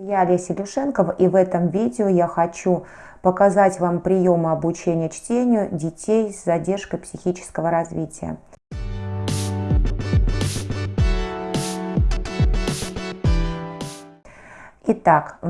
Я Олеся Люшенкова и в этом видео я хочу показать вам приемы обучения чтению детей с задержкой психического развития. Итак,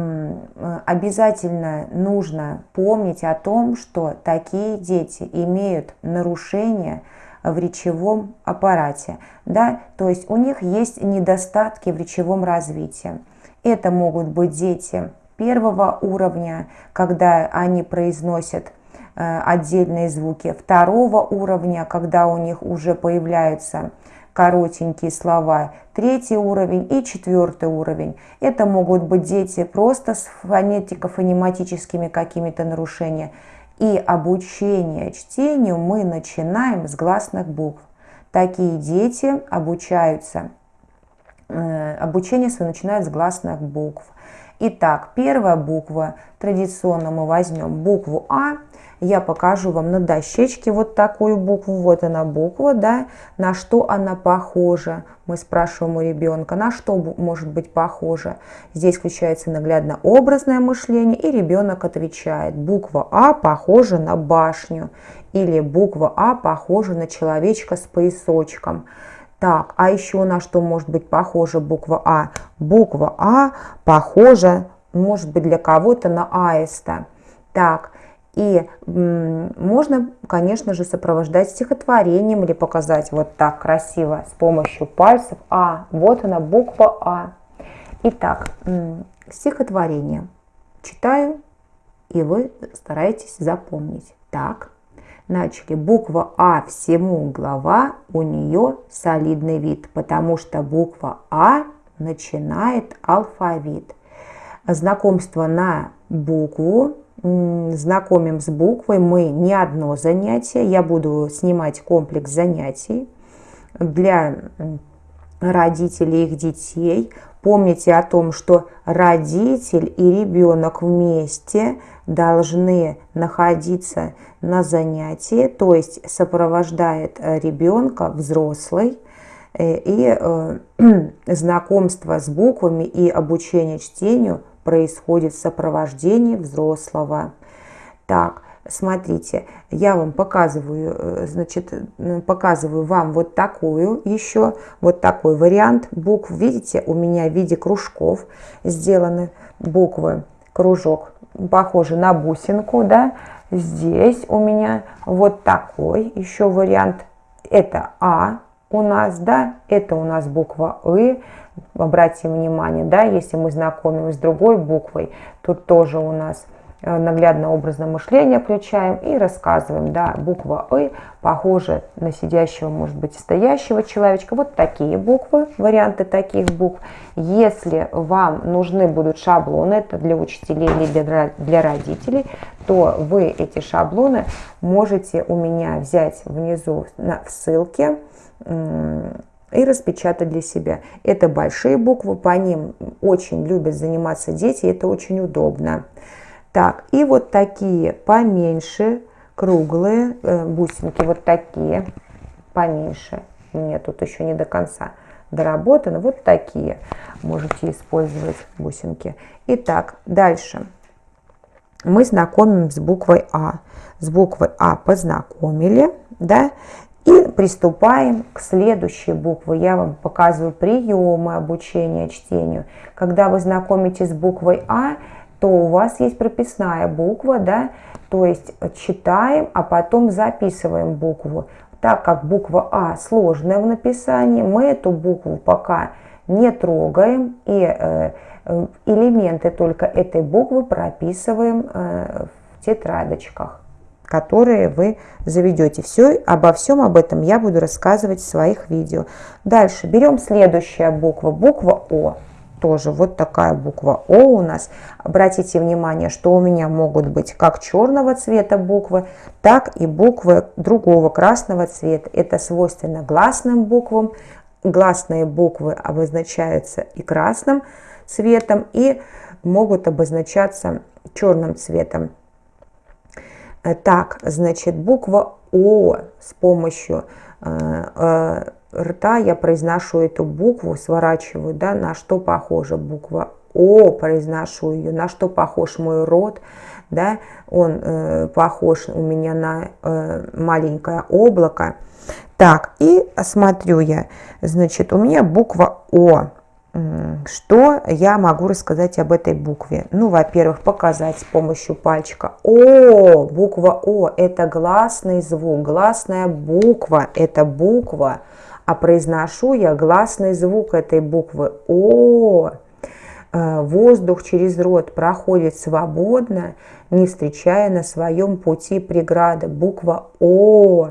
обязательно нужно помнить о том, что такие дети имеют нарушения в речевом аппарате, да, то есть у них есть недостатки в речевом развитии. Это могут быть дети первого уровня, когда они произносят э, отдельные звуки, второго уровня, когда у них уже появляются коротенькие слова, третий уровень и четвертый уровень. Это могут быть дети просто с фонетико-фонематическими какими-то нарушениями. И обучение чтению мы начинаем с гласных букв. Такие дети обучаются, обучение свое начинают с гласных букв. Итак, первая буква, традиционно мы возьмем букву А, я покажу вам на дощечке вот такую букву, вот она буква, да, на что она похожа. Мы спрашиваем у ребенка, на что может быть похожа. Здесь включается наглядно-образное мышление, и ребенок отвечает. Буква А похожа на башню, или буква А похожа на человечка с поясочком. Так, а еще на что может быть похожа буква А? Буква А похожа, может быть, для кого-то на аиста. Так, и можно, конечно же, сопровождать стихотворением или показать вот так красиво с помощью пальцев. А, вот она, буква А. Итак, стихотворение. Читаю, и вы стараетесь запомнить. Так, начали. Буква А всему глава, у нее солидный вид, потому что буква А начинает алфавит. Знакомство на букву знакомим с буквой мы не одно занятие. Я буду снимать комплекс занятий для родителей их детей. Помните о том, что родитель и ребенок вместе должны находиться на занятии, то есть сопровождает ребенка взрослый, э, и э, знакомство с буквами и обучение чтению происходит в сопровождении взрослого. Так, смотрите, я вам показываю, э, значит, показываю вам вот такую еще, вот такой вариант букв. Видите, у меня в виде кружков сделаны буквы, кружок, похожий на бусинку, да. Здесь у меня вот такой еще вариант. Это А у нас, да, это у нас буква И, обратим внимание, да, если мы знакомимся с другой буквой, тут тоже у нас э, наглядно образное мышление включаем и рассказываем, да, буква «ы» похожа на сидящего, может быть, стоящего человечка. Вот такие буквы, варианты таких букв. Если вам нужны будут шаблоны, это для учителей или для, для родителей, то вы эти шаблоны можете у меня взять внизу на, в ссылке, и распечатать для себя. Это большие буквы, по ним очень любят заниматься дети, это очень удобно. Так, и вот такие поменьше, круглые э, бусинки, вот такие поменьше. Мне тут еще не до конца доработано. Вот такие можете использовать бусинки. Итак, дальше. Мы знакомим с буквой А. С буквой А познакомили, да, и приступаем к следующей букве. Я вам показываю приемы обучения чтению. Когда вы знакомитесь с буквой А, то у вас есть прописная буква, да, то есть читаем, а потом записываем букву. Так как буква А сложная в написании, мы эту букву пока не трогаем и э, э элементы только этой буквы прописываем э, в тетрадочках которые вы заведете. Все, обо всем об этом я буду рассказывать в своих видео. Дальше берем следующая буква, буква О. Тоже вот такая буква О у нас. Обратите внимание, что у меня могут быть как черного цвета буквы, так и буквы другого красного цвета. Это свойственно гласным буквам. Гласные буквы обозначаются и красным цветом, и могут обозначаться черным цветом. Так, значит, буква О с помощью э, э, рта я произношу эту букву, сворачиваю, да, на что похожа буква О произношу ее. На что похож мой рот? Да, он э, похож у меня на э, маленькое облако. Так, и смотрю я, значит, у меня буква О. Что я могу рассказать об этой букве? Ну, во-первых, показать с помощью пальчика. О, буква О – это гласный звук, гласная буква – это буква, а произношу я гласный звук этой буквы О. Э, воздух через рот проходит свободно, не встречая на своем пути преграды. Буква О.